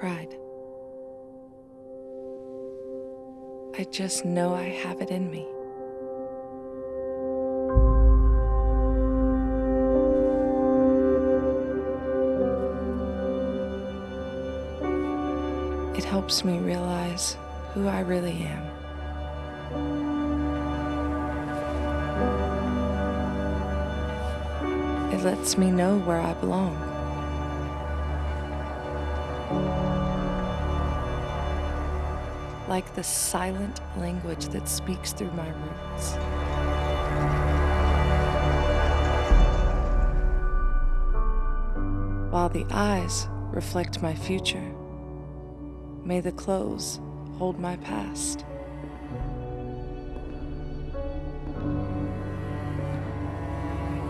pride. I just know I have it in me. It helps me realize who I really am. It lets me know where I belong. Like the silent language that speaks through my roots. While the eyes reflect my future, may the clothes hold my past.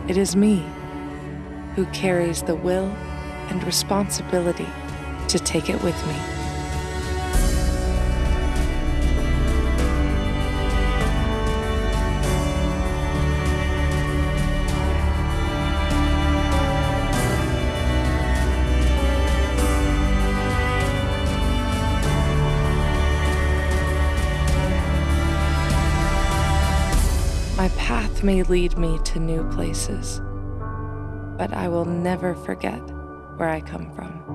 It is me who carries the will and responsibility to take it with me. My path may lead me to new places, but I will never forget where I come from.